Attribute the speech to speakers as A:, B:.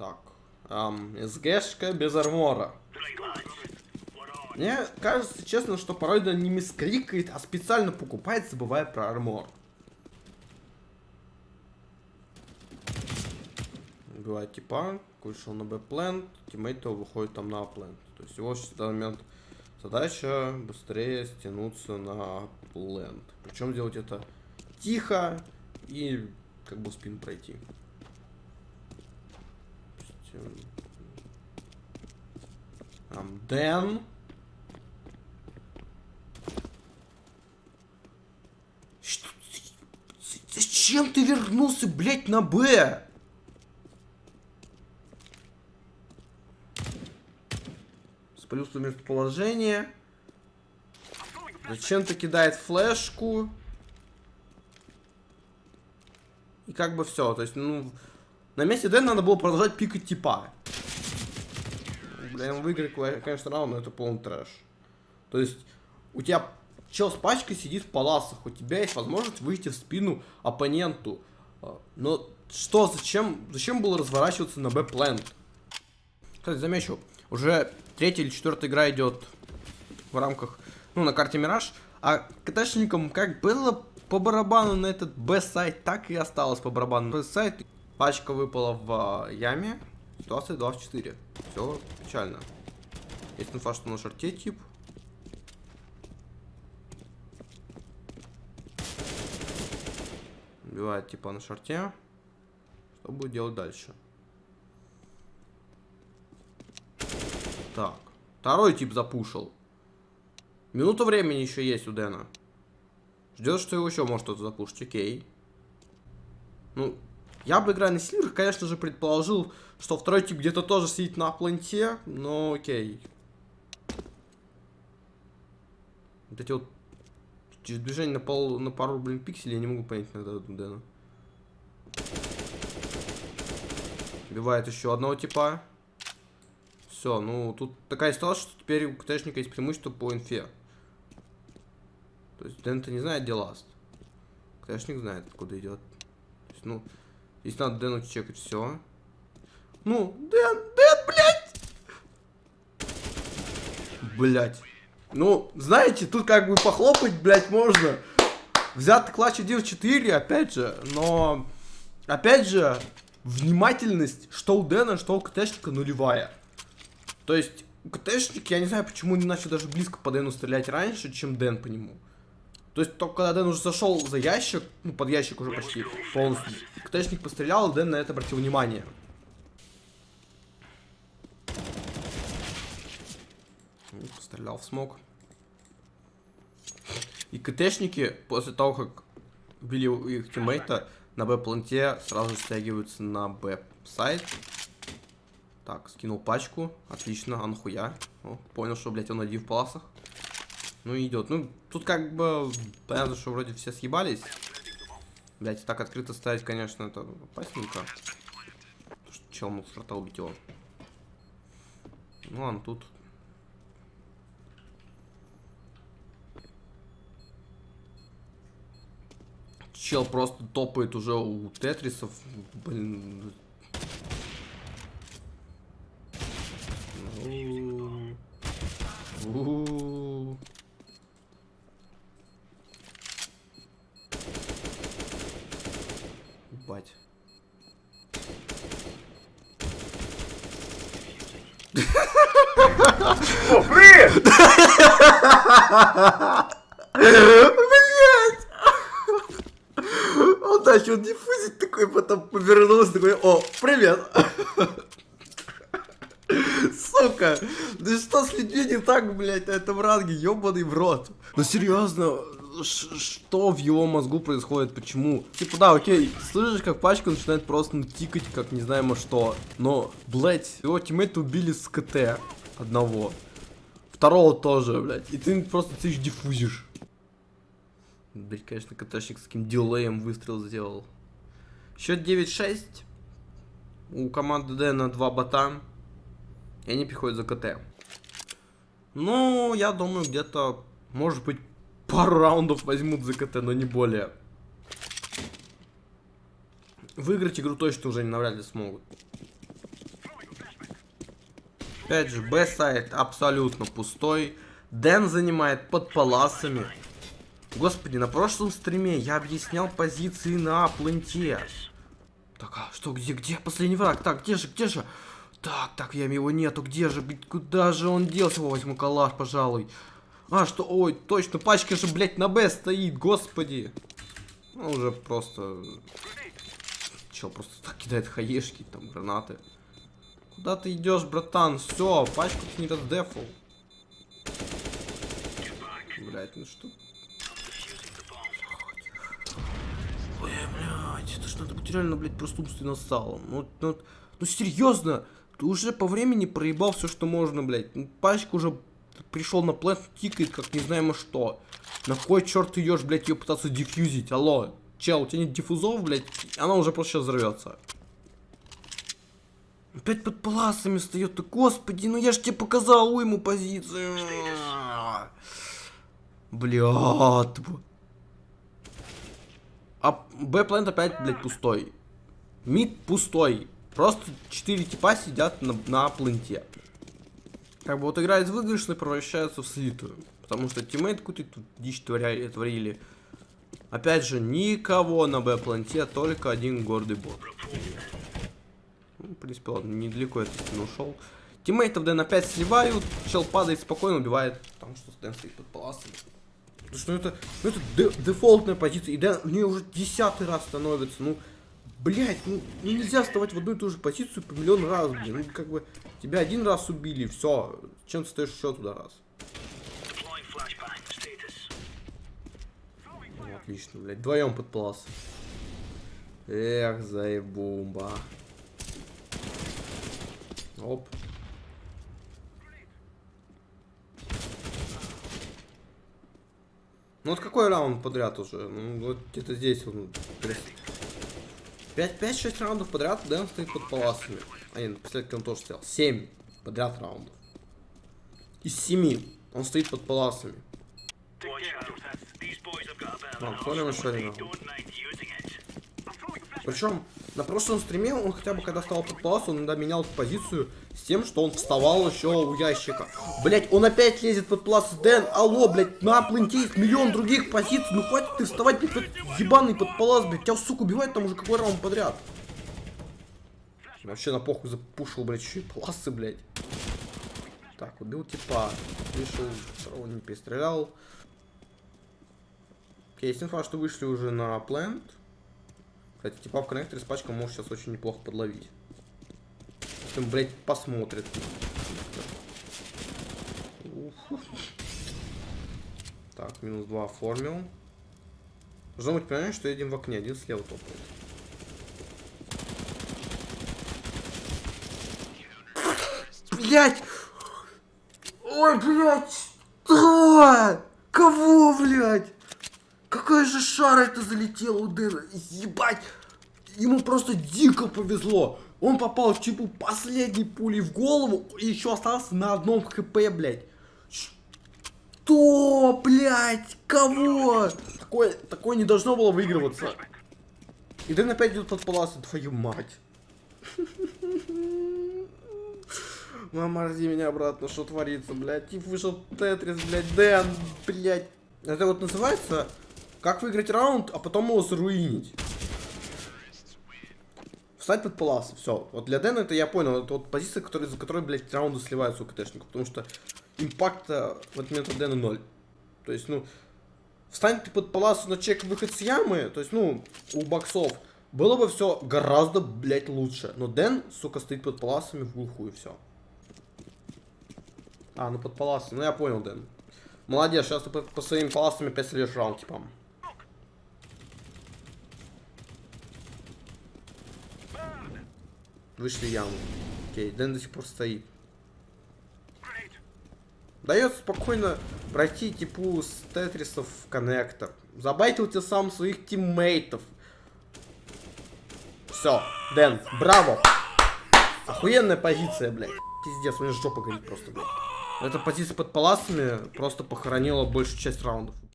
A: Так. Ам, СГшка без армора. Мне кажется, честно, что порой да не мискрикает, а специально покупает, забывая про армор. Убивает типа, вышел на Б-плент, тиммейт его выходит там на плент. То есть его в данный момент задача быстрее стянуться на плент. Причем делать это тихо и как бы спин пройти. Там Дэн. Что? Зачем ты вернулся, блядь, на Б? Спалился местоположение. Зачем-то кидает флешку. И как бы все. То есть, ну, на месте Дэн надо было продолжать пикать типа. Блин, выиграть, конечно, раунд, но это полный трэш. То есть, у тебя чел с пачкой сидит в паласах, у тебя есть возможность выйти в спину оппоненту. А, но что, зачем, зачем было разворачиваться на Б-плент? Кстати, замечу, уже третья или четвертая игра идет в рамках, ну, на карте Мираж, а КТшникам как было по барабану на этот Б-сайт, так и осталось по барабану. Б-сайт, пачка выпала в э, яме, ситуация 2 в 4. Все печально. Есть инфа, что на шарте тип. Убивает типа на шарте. Что будет делать дальше? Так. Второй тип запушил. Минута времени еще есть у Дэна. Ждет, что его еще может кто-то запушить. Окей. Ну, я бы, играя на Сильвер, конечно же, предположил, что второй тип где-то тоже сидит на планте, но окей. Вот эти вот движение на, пол, на пару, блин, пикселей я не могу понять иногда Дэна. Убивает еще одного типа. Все, ну тут такая ситуация, что теперь у КТшника есть преимущество по инфе. То есть Дэн-то не знает, где ласт. КТшник знает, откуда идет. То есть, ну, Здесь надо Дэну чекать все. Ну, Дэн, Дэн, блядь! Блядь. Ну, знаете, тут как бы похлопать, блядь, можно. Взят клатч 1-4, опять же, но... Опять же, внимательность, что у Дэна, что у КТшника нулевая. То есть, КТшник, я не знаю, почему не начал даже близко по Дэну стрелять раньше, чем Дэн по нему. То есть, только когда Дэн уже зашел за ящик, ну, под ящик уже почти полностью, КТшник пострелял, Дэн на это обратил внимание. Ну, пострелял в смог. И КТшники, после того, как убили их тиммейта, на Б-планте сразу стягиваются на Б-сайт. Так, скинул пачку. Отлично, а нахуя? О, понял, что, блядь, он один в паласах. Ну, идет. Ну, тут как бы понятно, что вроде все съебались. Блять, так открыто ставить, конечно, это опасненько. Что чел мог с убить его. Ну ладно, тут... Чел просто топает уже у тетрисов. Блин. У
B: О, привет!
A: Блять! Он начал диффузить такой, потом повернулся такой, о, привет! Сука! Да что с людьми не так, блядь, на этом ранге, ёбаный в рот? Ну серьезно, что в его мозгу происходит, почему? Типа, да, окей, слышишь, как пачка начинает просто ну, тикать, как не знаем что. Но, блядь, его тиммейта убили с КТ одного. Второго тоже, блядь. И ты просто ты диффузишь. Блядь, конечно, КТшник с каким дилеем выстрел сделал. Счет 9-6. У команды Д на 2 бота. И они приходят за КТ. Ну, я думаю, где-то, может быть, пару раундов возьмут за КТ, но не более. Выиграть игру точно уже не навряд ли смогут. Опять же, Б-сайт абсолютно пустой. Дэн занимает под паласами. Господи, на прошлом стриме я объяснял позиции на пленте. Так, а что, где, где последний враг? Так, где же, где же? Так, так, я его нету, где же, куда же он делся? О, возьму калаш, пожалуй. А, что, ой, точно, пачка же, блядь, на Б стоит, господи. Ну, уже просто... Чел просто так кидает хаешки, там, гранаты. Куда ты идешь, братан? Все, пачку ты не раздефал. Блять, ну что? Ой, блядь, это ж надо быть реально, блядь, просто умственно салом. Ну, ну, ну серьезно, ты уже по времени проебал все, что можно, блядь. Ну, пачка уже пришел на плент, тикает, как не знаем что. На кой черт ты идешь, блядь, ее пытаться диффьюзить? Алло, чел, у тебя нет диффузов, блядь, она уже просто сейчас взорвется. Опять под паласами встает, ты, господи, ну я ж тебе показал ему позицию. Блядь. А Б-плент опять, блядь, пустой. Мид пустой. Просто 4 типа сидят на, на пленте. Как бы вот игра из выигрышной превращается в слитую. Потому что тиммейт какую-то тут дичь творяли, творили. Опять же, никого на Б-планте, только один гордый бот. Ну, в принципе, ладно, недалеко этот не ушел. Тиммейтов Дэн опять сливают, чел падает спокойно, убивает. Потому что Дэн стоит под паласами. Потому что это, ну, это дефолтная позиция, и Дэн в нее уже десятый раз становится, ну... Блять, ну, ну нельзя вставать в одну и ту же позицию по миллион раз, блин. Ну, как бы, тебя один раз убили, все. Чем ты стоишь еще туда раз? Ну, отлично, блядь. Вдвоем под плас. Эх, заебумба. Оп. Ну вот какой раунд подряд уже? Ну вот где-то здесь он 5-6 раундов подряд Дэн стоит под паласами. А нет, последний он тоже стоял. 7 подряд раундов. Из 7 он стоит под паласами. Ладно, смотрим еще один раунд. Причем на прошлом стриме он хотя бы когда стал под палас, он иногда менял позицию с тем, что он вставал еще у ящика. Блять, он опять лезет под палас. Дэн, алло, блять, на пленте есть миллион других позиций. Ну хватит ты вставать, блядь, ебаный под палас, блядь. Тебя, сука, убивает там уже какой раунд подряд. Вообще на похуй запушил, блядь, еще и паласы, блядь. Так, убил типа. Вышел, второго не перестрелял. Есть инфа, что вышли уже на плент. Кстати, типа в коннекторе с пачкой может сейчас очень неплохо подловить. Если он, блядь, посмотрит. Так, минус 2 оформил. Должно быть понимание, что едем в окне, один слева топает. Блять! Ой, блять! Что? Кого, блять? Какая же шара это залетела у Дэна? Ебать! Ему просто дико повезло. Он попал в типу последней пули в голову и еще остался на одном хп, блядь. Что, блядь? Кого? Такое, такое не должно было выигрываться. И Дэн опять идет под паласу, твою мать. Мама, ради меня обратно, что творится, блядь. Тип вышел Тетрис, блядь, Дэн, блядь. Это вот называется как выиграть раунд, а потом его заруинить? Встать под палас, все. Вот для Дэна это я понял, это вот позиция, которая, за которой, блядь, раунды сливаются у КТшников, потому что импакта в этот момент у Дэна ноль. То есть, ну, встань ты под палас на чек выход с ямы, то есть, ну, у боксов, было бы все гораздо, блядь, лучше. Но Дэн, сука, стоит под паласами в глухую, все. А, ну под паласами, ну я понял, Дэн. Молодец, сейчас ты по, по своим паласами опять следишь раунд, типа. Вышли яму. Окей, Дэн до сих пор стоит. Дает спокойно пройти типу с тетрисов в коннектор. Забайтил тебе сам своих тиммейтов. Все, Дэн, браво. Охуенная позиция, блядь. Пиздец, у меня жопа горит просто, блядь. Эта позиция под паласами просто похоронила большую часть раундов.